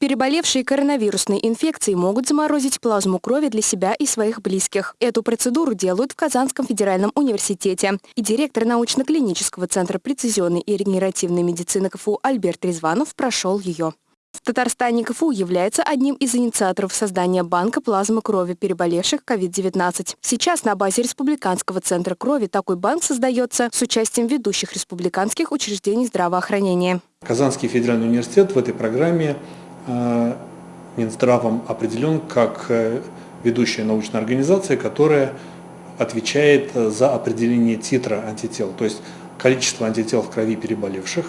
Переболевшие коронавирусной инфекцией могут заморозить плазму крови для себя и своих близких. Эту процедуру делают в Казанском федеральном университете. И директор научно-клинического центра прецизионной и регенеративной медицины КФУ Альберт Резванов прошел ее. В Татарстане КФУ является одним из инициаторов создания банка плазмы крови переболевших COVID-19. Сейчас на базе Республиканского центра крови такой банк создается с участием ведущих республиканских учреждений здравоохранения. Казанский федеральный университет в этой программе Э, Минздравом определен как э, ведущая научная организация, которая отвечает за определение титра антител, то есть количество антител в крови переболевших.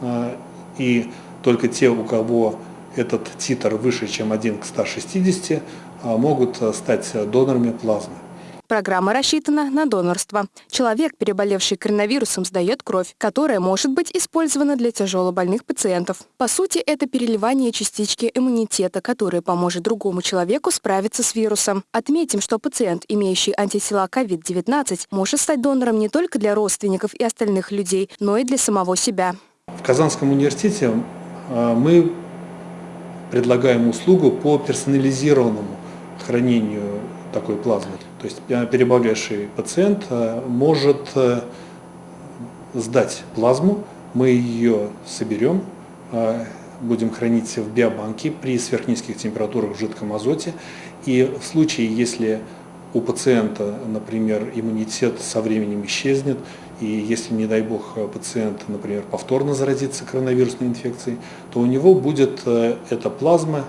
Э, и только те, у кого этот титр выше, чем 1 к 160, могут стать донорами плазмы. Программа рассчитана на донорство. Человек, переболевший коронавирусом, сдает кровь, которая может быть использована для тяжелобольных пациентов. По сути, это переливание частички иммунитета, которая поможет другому человеку справиться с вирусом. Отметим, что пациент, имеющий антитела COVID-19, может стать донором не только для родственников и остальных людей, но и для самого себя. В Казанском университете мы предлагаем услугу по персонализированному хранению такой плазмы. То есть переболевший пациент э, может э, сдать плазму, мы ее соберем, э, будем хранить в биобанке при сверхнизких температурах в жидком азоте. И в случае, если у пациента, например, иммунитет со временем исчезнет, и если, не дай бог, пациент, например, повторно заразится коронавирусной инфекцией, то у него будет эта плазма,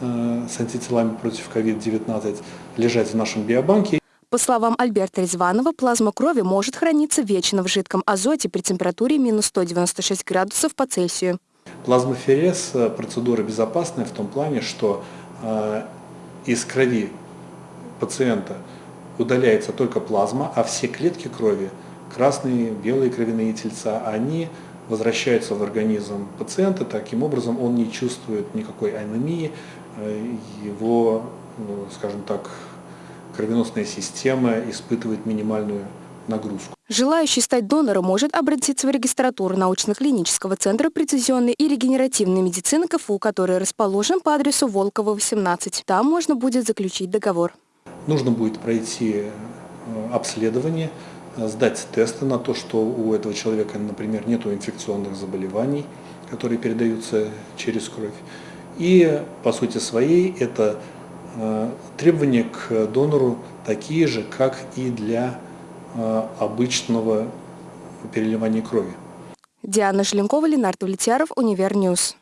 Э, с антителами против COVID-19 лежать в нашем биобанке. По словам Альберта Резванова, плазма крови может храниться вечно в жидком азоте при температуре минус 196 градусов по Цельсию. Плазмоферез э, – процедура безопасная в том плане, что э, из крови пациента удаляется только плазма, а все клетки крови, красные, белые кровяные тельца, они возвращаются в организм пациента, таким образом он не чувствует никакой анемии, его, ну, скажем так, кровеносная система испытывает минимальную нагрузку. Желающий стать донором может обратиться в регистратуру научно-клинического центра прецизионной и регенеративной медицины КФУ, который расположен по адресу Волкова, 18. Там можно будет заключить договор. Нужно будет пройти э, обследование, сдать тесты на то, что у этого человека, например, нет инфекционных заболеваний, которые передаются через кровь. И по сути своей это э, требования к донору такие же, как и для э, обычного переливания крови. Диана Желенкова, Ленардо Влетьяров, Univer News.